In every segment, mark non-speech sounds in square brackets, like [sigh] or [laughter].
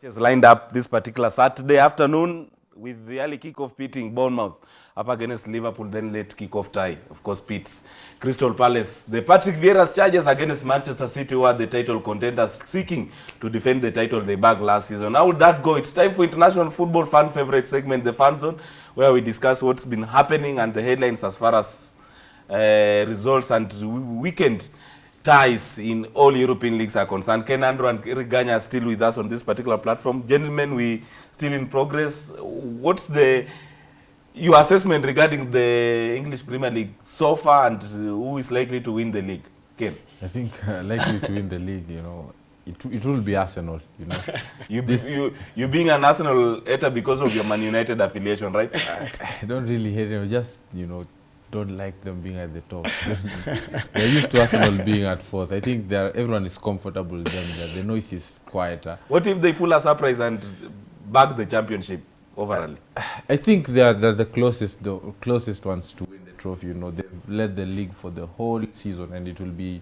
matches lined up this particular Saturday afternoon with the early kickoff pitting Bournemouth up against Liverpool, then late kickoff tie, of course, Pitts. Crystal Palace, the Patrick Vieira's charges against Manchester City who are the title contenders seeking to defend the title they bagged last season. How would that go? It's time for international football fan favorite segment, the Fan Zone, where we discuss what's been happening and the headlines as far as uh, results and weekend ties in all European leagues are concerned. Ken Andrew and Eric Ganya are still with us on this particular platform. Gentlemen, we still in progress. What's the your assessment regarding the English Premier League so far and who is likely to win the league? Ken? I think uh, likely to win the league, you know, it, it will be Arsenal, you know. [laughs] You, This- you, you being an Arsenal hater because of your Man United affiliation, right? [laughs] I don't really hate them, just, you know, don't like them being at the top. [laughs] They're used to Arsenal being at fourth. I think everyone is comfortable with them. there. The noise is quieter. What if they pull a surprise and bag the championship overall? I think they're, they're the closest the closest ones to win the trophy. You know, they've led the league for the whole season, and it will be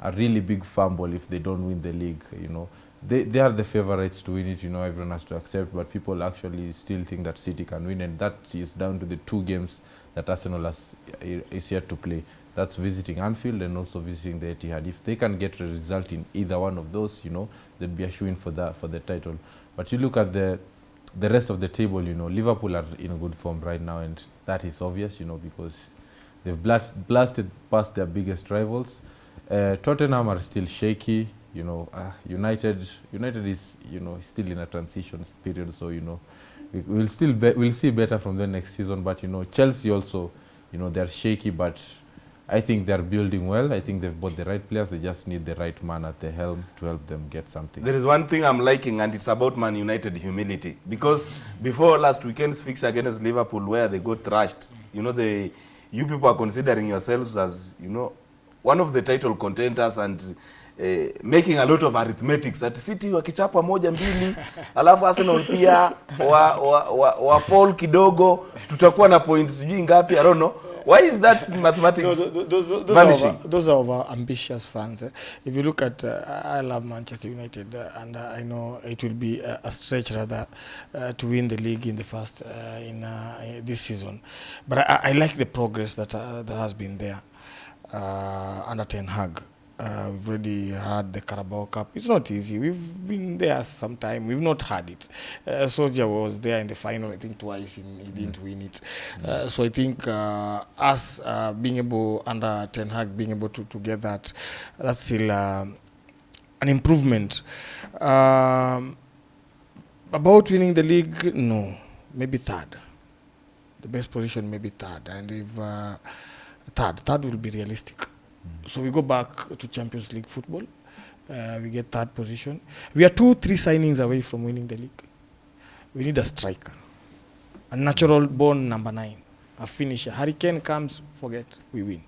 a really big fumble if they don't win the league. You know, they they are the favorites to win it. You know, everyone has to accept, but people actually still think that City can win, and that is down to the two games that Arsenal has, is yet to play. That's visiting Anfield and also visiting the Etihad. If they can get a result in either one of those, you know, they'd be a shoo for that for the title. But you look at the the rest of the table, you know, Liverpool are in good form right now, and that is obvious, you know, because they've blast, blasted past their biggest rivals. Uh, Tottenham are still shaky, you know. Uh, United, United is, you know, still in a transition period, so you know, we, we'll still we'll see better from the next season. But you know, Chelsea also, you know, they're shaky, but I think they're building well. I think they've bought the right players. They just need the right man at the helm to help them get something. There is one thing I'm liking, and it's about Man United humility. Because before last weekend's fix against Liverpool, where they got thrashed, you know, the you people are considering yourselves as, you know, one of the title contenders and eh, making a lot of arithmetics at City wakichapa moja mbili, alafu Arsenal pia wa, wa, wa, wa fall kidogo, tutakuwa na points sijui ngapi, I don't know. Why is that No, mathematics those, those, those, are over, those are over ambitious fans. eh. If you look at, uh, I love Manchester United, uh, and uh, I know it will be uh, a stretch rather uh, to win the league in the first uh, in uh, this season. But I, I like the progress that uh, that has been there uh, under Ten Hag. Uh, we've already had the Carabao Cup. It's not easy. We've been there some time. We've not had it. Uh, Soldier was there in the final, I think twice, he didn't win it. Uh, so I think uh, us uh, being able, under Ten Hag, being able to, to get that, that's still um, an improvement. Um, about winning the league, no. Maybe third. The best position, maybe third. And if uh, third, third will be realistic. So we go back to Champions League football. Uh, we get third position. We are two, three signings away from winning the league. We need a striker, a natural born number nine, a finisher. Hurricane comes, forget, we win.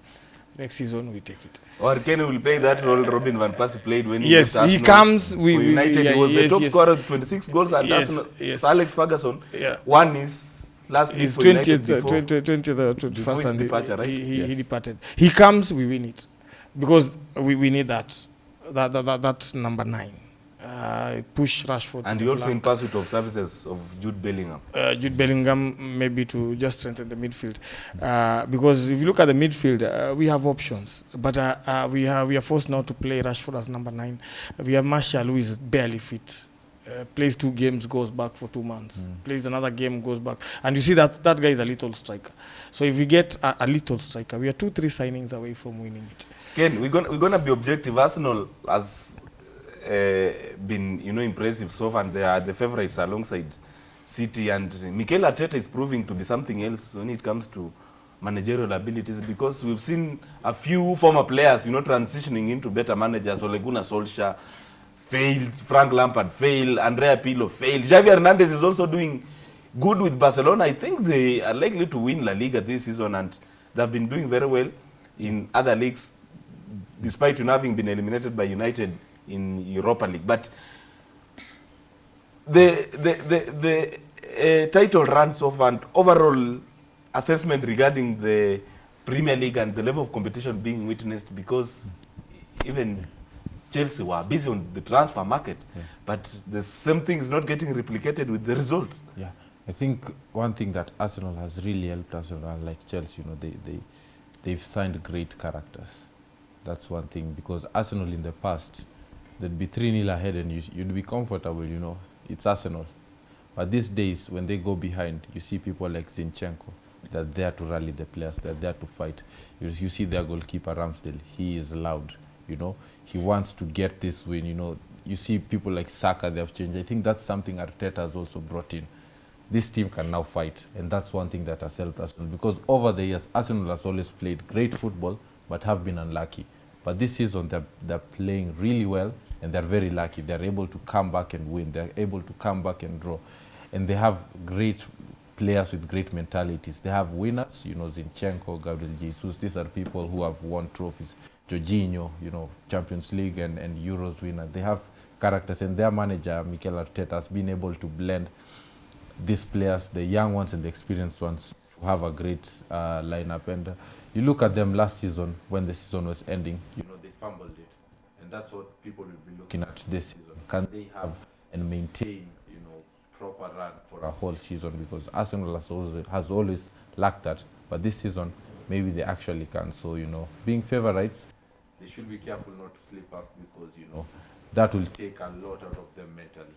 Next season, we take it. Or Kenny will play that role Robin Van Persie played when he Yes, he comes, we- we- United. yeah, he was yes, the top yes. scorer with 26 goals and Yes, Arsenal. yes. Alex Ferguson Yeah. won his last league He's for United 20th, before. 20th, 20th, 21st, before his and he- right? he, he, he departed. He comes, we win it. Because we, we need that. That, that, that. That's number nine. Uh, push Rashford. And he also in pursuit of services of Jude Bellingham. uh, Jude Bellingham maybe to just strengthen the midfield uh, because if you look at the midfield uh, we have options but uh, uh, we have we are forced now to play Rashford as number nine we have Martial who is barely fit uh, plays two games goes back for two months mm. plays another game goes back and you see that that guy is a little striker so if we get a, a little striker we are two three signings away from winning it Ken, we're gonna we're gonna be objective. Arsenal has uh, been you know impressive so far, and they are the favourites alongside City. And Mikel Arteta is proving to be something else when it comes to managerial abilities because we've seen a few former players you know transitioning into better managers. Ole Gunnar Solskjaer failed, Frank Lampard failed, Andrea Pirlo failed. Xavi Hernandez is also doing good with Barcelona. I think they are likely to win La Liga this season, and they've been doing very well in other leagues despite you having been eliminated by United in Europa League. But the the the, the uh, title runs off and overall assessment regarding the Premier League and the level of competition being witnessed because even Chelsea were busy on the transfer market, but the same thing is not getting replicated with the results. Yeah, I think one thing that Arsenal has really helped Arsenal, uh, like Chelsea, you know, they, they, they've signed great characters. That's one thing because Arsenal in the past, they'd be 3 0 ahead and you, you'd be comfortable, you know, it's Arsenal. But these days, when they go behind, you see people like Zinchenko, they're there to rally the players, they're there to fight. You, you see their goalkeeper, Ramsdale, he is loud, you know, he wants to get this win, you know. You see people like Saka, they have changed. I think that's something Arteta has also brought in this team can now fight, and that's one thing that has helped Arsenal. Because over the years, Arsenal has always played great football, but have been unlucky. But this season, they're, they're playing really well, and they're very lucky. They're able to come back and win. They're able to come back and draw, and they have great players with great mentalities. They have winners, you know, Zinchenko, Gabriel Jesus. These are people who have won trophies. Jorginho, you know, Champions League and, and Euros winner. They have characters, and their manager, Mikel Arteta, has been able to blend these players, the young ones and the experienced ones, to have a great uh, lineup. And uh, you look at them last season when the season was ending, you know, they fumbled it. And that's what people will be looking at this season. Can they have and maintain, you know, proper run for a whole season? Because Arsenal has always, has always lacked that. But this season, maybe they actually can. So, you know, being favorites, they should be careful not to slip up because, you know, that will take a lot out of them mentally.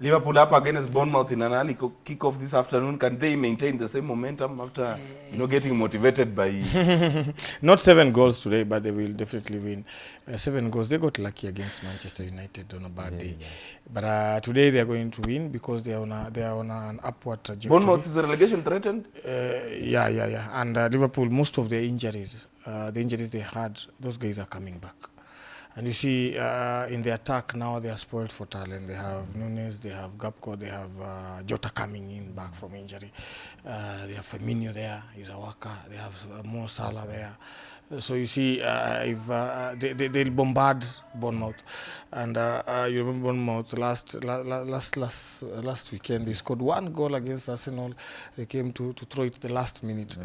Liverpool up against Bournemouth in an early kick-off this afternoon. Can they maintain the same momentum after, you know, getting motivated by? [laughs] Not seven goals today, but they will definitely win. Uh, seven goals. They got lucky against Manchester United on a bad day, but uh, today they are going to win because they are on a, they are on an upward trajectory. Bournemouth is the relegation threatened. Uh, yeah, yeah, yeah. And uh, Liverpool, most of their injuries, uh, the injuries they had, those guys are coming back. And you see, uh, in the attack now, they are spoiled for talent. They have Nunes, they have gapko they have uh, Jota coming in back from injury. Uh, they have Firmino there, he's a worker. They have uh, Mo Salah there. So you see, uh, if uh, they, they, they'll bombard Bournemouth, and uh, uh, you remember Bournemouth last la, la, last last uh, last weekend they scored one goal against Arsenal. They came to, to throw it the last minute,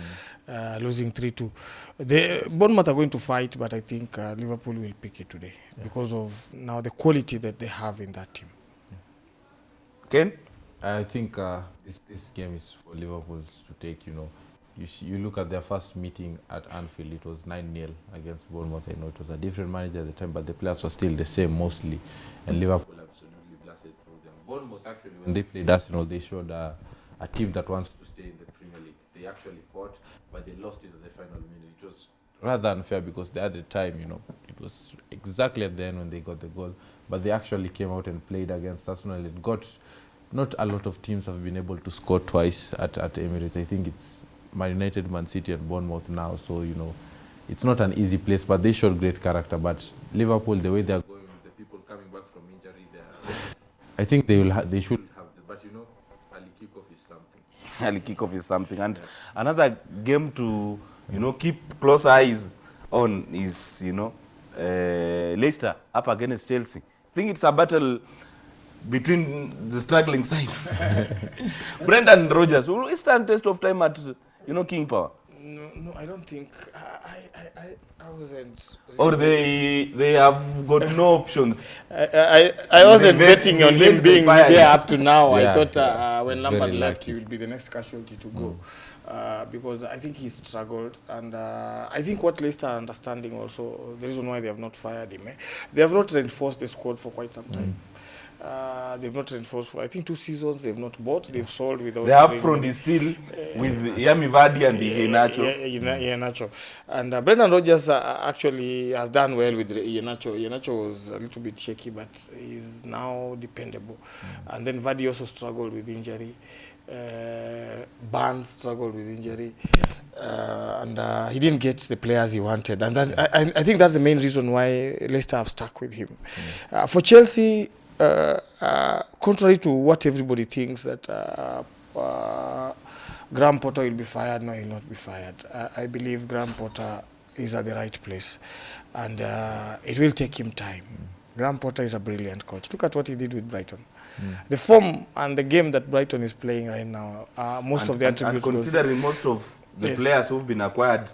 uh, losing three two. They Bournemouth are going to fight, but I think uh, Liverpool will pick it today because of now the quality that they have in that team. Ken? I think uh, this this game is for Liverpool to take. You know, you you look at their first meeting at Anfield. It was nine 0 against Bournemouth. I know it was a different manager at the time, but the players were still the same mostly, and Liverpool absolutely blasted through them. Bournemouth actually, when they played Arsenal, they showed uh, a team that wants to stay in the Premier League. They actually fought, but they lost it at the final minute. It was rather unfair because they had the time. You know, it was exactly at the end when they got the goal, but they actually came out and played against Arsenal It got not a lot of teams have been able to score twice at, at Emirates. I think it's Man United, Man City, and Bournemouth now. So, you know, it's not an easy place, but they showed great character. But Liverpool, the way they're going the people coming back from injury, I think they will they should have the, but you know, early kickoff is something. [laughs] early kickoff is something. And another game to, you know, keep close eyes on is, you know, uh, Leicester up against Chelsea. I think it's a battle between the struggling sides. [laughs] Brendan Rodgers will he stand test of time at, you know, King Power. No, no, I don't think. I, I, I, I wasn't. Or they they have got no [laughs] options. I, I, I wasn't betting on him being there up to now. I Yeah, thought uh, yeah. when Lampard left, he would be the next casualty to go. Uh, because I think he struggled, and uh, I think what Leicester are understanding also the reason why they have not fired him, eh, they have not reinforced the squad for quite some time. Uh, they've not reinforced for I think two seasons. They've not bought. They've sold without. The up bringing- front is still with Jamie Vardy and the Henacho. yeah, yeah, And uh, Brendan Rodgers uh, actually has done well with Iheanacho. Iheanacho was a little bit shaky, but he's now dependable. And then Vardy also struggled with injury. Uh, Barnes struggled with injury, uh, and uh, he didn't get the players he wanted. And that, I, I- think that's the main reason why Leicester have stuck with him. Uh, for Chelsea, uh, uh, contrary to what everybody thinks, that uh, uh, Graham Potter will be fired. No, he will not be fired. I, believe Graham Potter is at the right place, and uh, it will take him time. Graham Potter is a brilliant coach. Look at what he did with Brighton. The form and the game that Brighton is playing right now, uh, most and, of the and- and attributes. goes- considering most of the Yes. players who've been acquired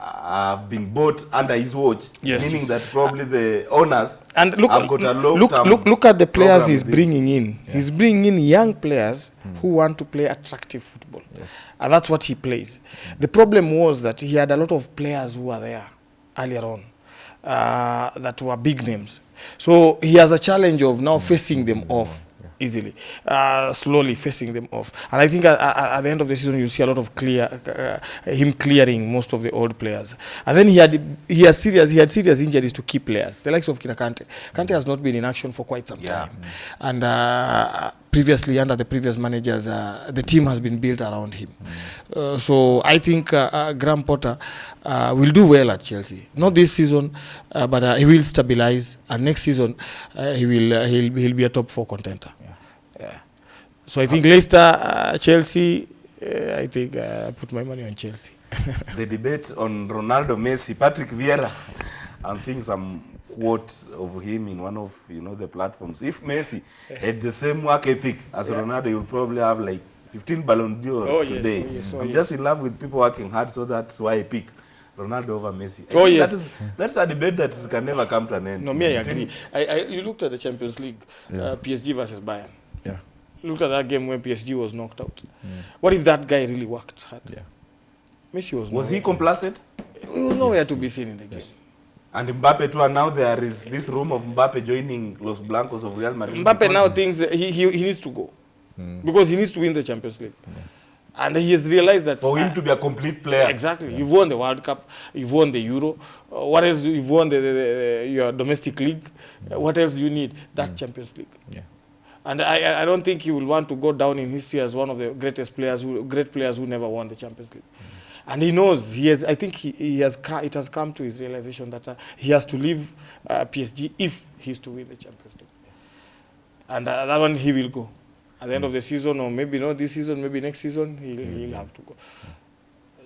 have been bought under his watch, Yes. meaning that probably the owners And look, have got a long look, look, look at the players he's bringing in. He's bringing in young players who hmm. want to play attractive football, and that's what he plays. Hmm. The problem was that he had a lot of players who were there earlier on uh, that were big names. So he has a challenge of now facing them hmm. off easily, uh, slowly facing them off. And I think at, at, at the end of the season, you'll see a lot of clear uh, him clearing most of the old players. And then he had he has serious he had serious injuries to key players, the likes of Kina Kante. Kante has not been in action for quite some Yeah. time, and uh, previously under the previous managers, uh, the team has been built around him. Uh, so I think uh, uh, Graham Potter uh, will do well at Chelsea. Not this season, uh, but uh, he will stabilize, and next season uh, he will uh, he'll, he'll be a top four contender. Yeah. So I think okay. Leicester, uh, Chelsea. Uh, I think uh, I put my money on Chelsea. [laughs] the debate on Ronaldo Messi, Patrick Vieira. I'm seeing some quote of him in one of you know the platforms. If Messi had the same work ethic as yeah. Ronaldo, you'll probably have like 15 Ballon d'Ors Oh, today. yes, oh, yes, oh, I'm yes. just in love with people working hard, so that's why I pick Ronaldo over Messi. I Oh, yes. that is, that's a debate that can never come to an end. No, me, I agree. I, I, you looked at the Champions League, yeah. uh, PSG versus Bayern. Yeah. Looked at that game when PSG was knocked out. What if that guy really worked hard? Yeah. Messi was. Was he complacent? He was nowhere to be seen in the game. And Mbappe too, and now there is this room of Mbappe joining Los Blancos of Real Madrid. Mbappe because- now thinks he, he, he needs to go Mm. because he needs to win the Champions League. Yeah. And he has realized that for him uh, to be a complete player. Exactly. Yeah. You've won the World Cup. You've won the Euro. Uh, what else? You've won the, the, the, your domestic league. Uh, what else do you need? That mm. Champions League. Yeah. And I, I- don't think he will want to go down in history as one of the greatest players, who, great players who never won the Champions League. And he knows he has. I think he, he has. ca- It has come to his realization that uh, he has to leave uh, PSG if he's to win the Champions League. And uh, that one he will go at the end of the season, or maybe not this season, maybe next season he'll, he'll have to go.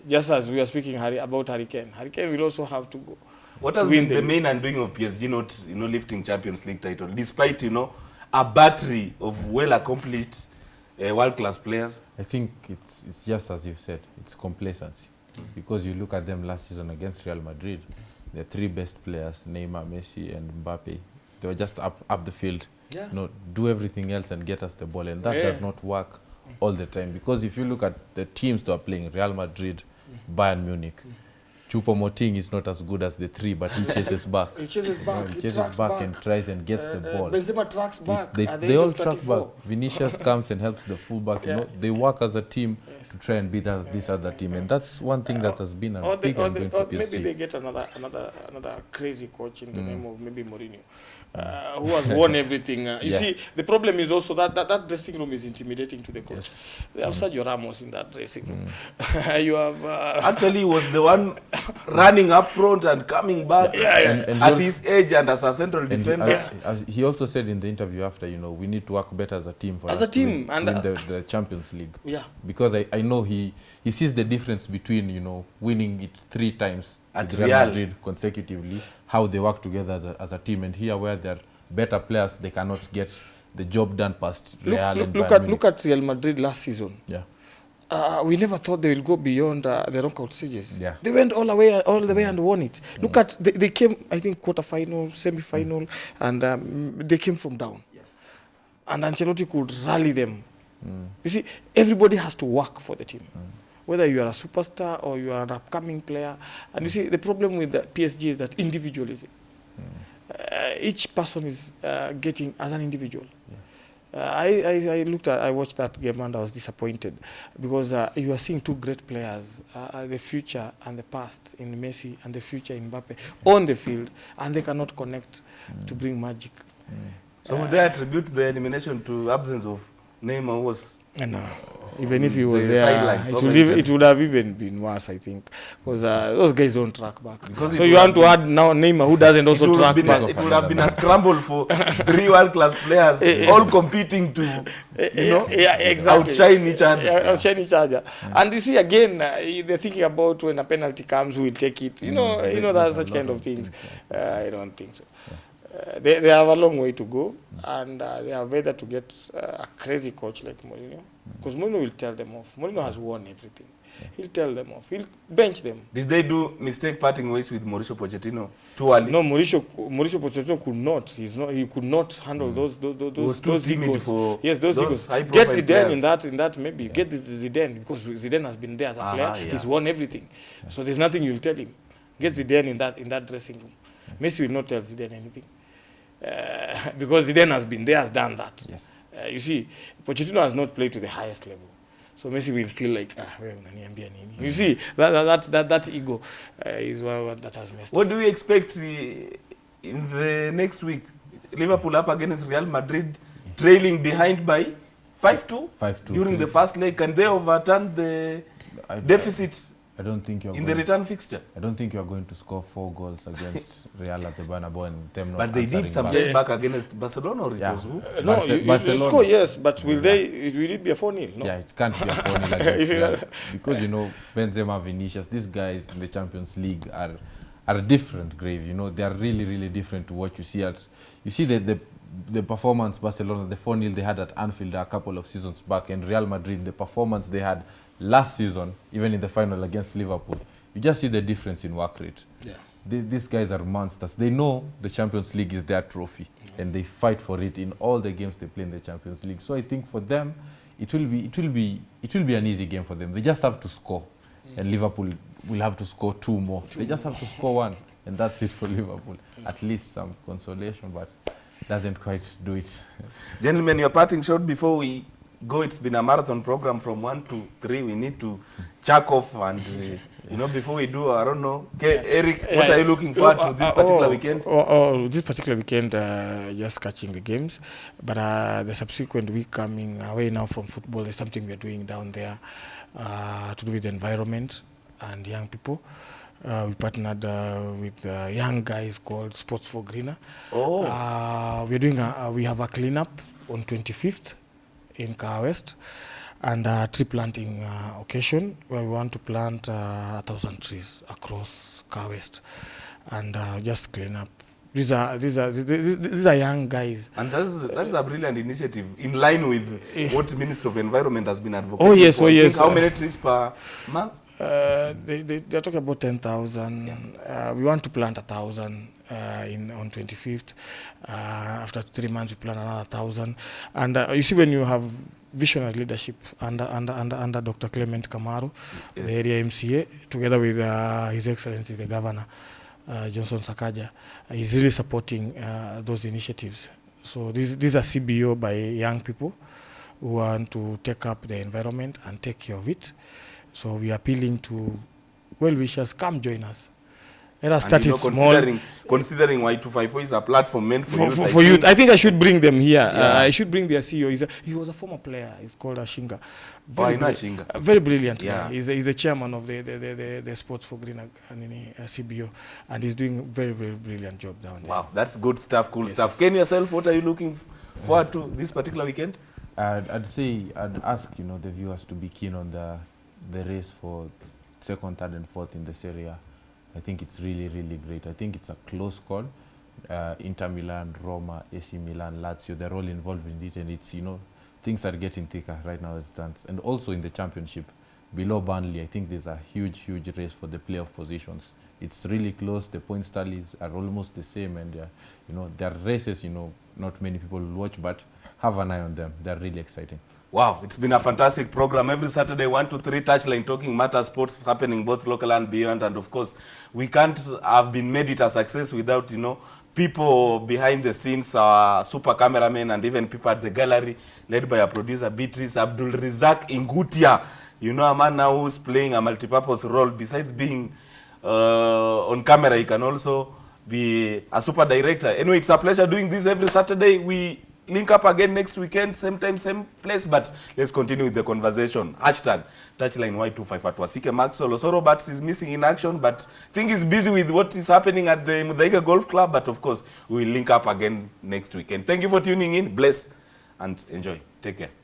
Just as we are speaking about Harry Kane, Hurricane will also have to go. What has been the, the main undoing of PSG not you know lifting Champions League title, despite you know a battery of well accomplished uh, world class players? I think it's it's just as you've said, it's complacency. Mm-hmm. Because you look at them last season against Real Madrid, the three best players, Neymar, Messi, and Mbappe, they were just up up the field. Yeah. No, do everything else and get us the ball, and that Yeah. does not work mm. all the time. Because if you look at the teams that are playing, Real Madrid, mm. Bayern Munich, mm. Choupo-Moting is not as good as the three, but he chases back. [laughs] He chases You know, back. he he chases back, back. and tries and gets the Uh, uh, ball. Benzema tracks It- back. they at they all of track back. Vinicius [laughs] comes and helps the fullback. You know, they work as a team to try and beat us, this other team, and that's one thing that has been a Or, big or, and they, going or for maybe they get another another another crazy coach in the name of maybe Mourinho, uh, who has won everything. Uh, [laughs] you Yeah. see, the problem is also that, that that dressing room is intimidating to the coach. Yes. They have Sergio Ramos in that dressing room. you have uh, Actually, he was the one [laughs] running up front and coming back Yeah, yeah. And, and at his age and as a central he, defender. as, as he also said in the interview after, you know, we need to work better as a team for As us a to team, win, to and, win uh, the, the Champions League. yeah. Because I, I know he, he sees the difference between, you know, winning it three times At with Real Real. Madrid consecutively, how they work together as a, as a team. And here where they're better players, they cannot get the job done past Look, Real look, and look at Munich. look at Real Madrid last season. Yeah. Uh, we never thought they will go beyond uh, the knockout stages. Yeah. They went all the way, all the way, and won it. Look at they, they came, I think, quarterfinal, semi-final, and um, they came from down. Yes. And Ancelotti could rally them. You see, everybody has to work for the team. Whether you are a superstar or you are an upcoming player, and you see the problem with the PSG is that individualism. Uh, each person is uh, getting as an individual. Uh, I, I, I looked at, I watched that game and I was disappointed because uh, you are seeing two great players, uh, the future and the past in Messi and the future in Mbappe on the field, and they cannot connect to bring magic. So would they attribute the elimination to absence of Neymar was no. even if he was The there, it would, have, even, it would have even been worse, I think, because uh, those guys don't track back. Because so you want to add now Neymar, who doesn't also track back. a, it would have been a scramble for [laughs] three world class players Eh, eh. all competing to you know yeah, exactly. outshine each other. Yeah, outshine each other. Yeah. And you see, again, uh, they're thinking about when a penalty comes, who will take it. You know, you know, that's such kind of things. Uh, I don't think so. Uh, they, they have a long way to go, and uh, they are better to get uh, a crazy coach like Mourinho, because Mourinho will tell them off. Mourinho has won everything. he'll tell them off. He'll bench them. Did they do mistake parting ways with Mauricio Pochettino too early? No, Mauricio Mauricio Pochettino could not. He's not. He could not handle those those those, was too those egos. for yes, those, those egos. Get Zidane players. in that in that maybe get this Zidane because Zidane has been there as a Uh-huh, player. yeah. He's won everything. So there's nothing you'll tell him. Get Zidane in that in that dressing room. Messi will not tell Zidane anything uh, [laughs] because Zidane has been there, has done that. Yes. Uh, you see, Pochettino has not played to the highest level. So Messi will feel like, ah, wewe unaniambia nini? You see, that, that, that, that, that ego uh, is what, what that has messed What up. do we expect the, in the next week? Liverpool up against Real Madrid, trailing behind by 5-2 5-2 during two. the first leg. Can they overturn the I, deficit I don't think you're in the going, return fixture? I don't think you're going to score four goals against [laughs] Real at the Bernabeu and them not But they did answering some back. time back against Barcelona or it Yeah. was who? Uh, no, Barce- you, you, you Barcelona. score, yes, but will they, it, will it be a 4 0? No. Yeah, it can't be a 4 0 against [laughs] Yeah. Real. Because, you know, Benzema, Vinicius, these guys in the Champions League are are a different grave, you know. They are really, really different to what you see at... You see the, the, the performance Barcelona, the 4 0 they had at Anfield a couple of seasons back, and Real Madrid, the performance they had last season, even in the final against Liverpool. You just see the difference in work rate. Yeah. Th- these guys are monsters. They know the Champions League is their trophy, and they fight for it in all the games they play in the Champions League. So I think for them, it will be it will be it will be an easy game for them. They just have to score, mm. and Liverpool will have to score two more. they just have to score one, [laughs] and that's it for Liverpool. At least some consolation, but doesn't quite do it. Gentlemen, your parting shot before we go. It's been a marathon program from one to 3. We need to chuck off and, uh, you know, before we do, I don't know. Okay, Eric, what Yeah. are you looking forward Oh, to this uh, particular oh, weekend? Oh, oh, this particular weekend, uh, just catching the games. But uh, the subsequent week coming away now from football is something we're doing down there uh, to do with the environment and young people. Uh, we partnered uh, with uh, young guys called Sports for Greener. Oh. Uh, we're doing a, uh, we have a cleanup on 25th in Kawa West and a tree planting uh, occasion where we want to plant uh, a thousand trees across Kawa West and uh, just clean up. These are these are these, these are young guys. And that's, that's a brilliant initiative in line with what Minister of Environment has been advocating Oh, yes, for. oh, yes. How many trees per month? Uh, they, they they are talking about 10000 yeah. Uh, we want to plant a thousand uh, in on 25th. Uh, after three months, we plant another thousand. And uh, you see, when you have visionary leadership under under under, under Dr. Clement Kamaru, Yes. the area MCA, together with uh, His Excellency the Governor uh, Johnson Sakaja, uh, is really supporting uh, those initiatives. So these these are CBO by young people who want to take up the environment and take care of it. So we are appealing to well wishers, come join us. Let us And start you know, it small. considering, considering Y254 is a platform meant for, For, youth, for, I youth, think- I think I should bring them here. Uh, I should bring their CEO. He's a, he was a former player. He's called Ashinga. I know bri- Ashinga. a very brilliant Yeah. guy. He's, the- he's the chairman of the, the, the, the, the Sports for Green uh, nini, uh, CBO, and he's doing a very, very brilliant job down there. Wow, that's good stuff, cool Yes, stuff. yes. Ken, yourself, what are you looking forward to this particular weekend? I'd, I'd say I'd ask you know the viewers to be keen on the the race for second, third, and fourth in the Serie A. I think it's really really great. I think it's a close call. Uh, Inter Milan, Roma, AC Milan, Lazio, they're all involved in it, and it's you know things are getting thicker right now as it stands. And also in the championship, below Burnley, I think there's a huge huge race for the playoff positions. It's really close. The point tallies are almost the same, and uh, you know there are races you know not many people watch, but have an eye on them. They're really exciting. Wow, it's been a fantastic program. Every Saturday, 1 to 3 touchline talking Matters, sports happening both local and beyond. And of course, we can't have been made it a success without, you know, people behind the scenes, our super cameramen, and even people at the gallery, led by our producer Beatrice Abdul Rizak Ingutia. You know, a man now who's playing a multi-purpose role. Besides being uh, on camera, he can also be a super director. Anyway, it's a pleasure doing this every Saturday. We link up again next weekend, same time, same place, but let's continue with the conversation. Hashtag touchline Y25 at Maxwell. Osoro Bats is missing in action, but think he's busy with what is happening at the Muthaiga Golf Club. But of course, we will link up again next weekend. Thank you for tuning in. Bless and enjoy. Take care.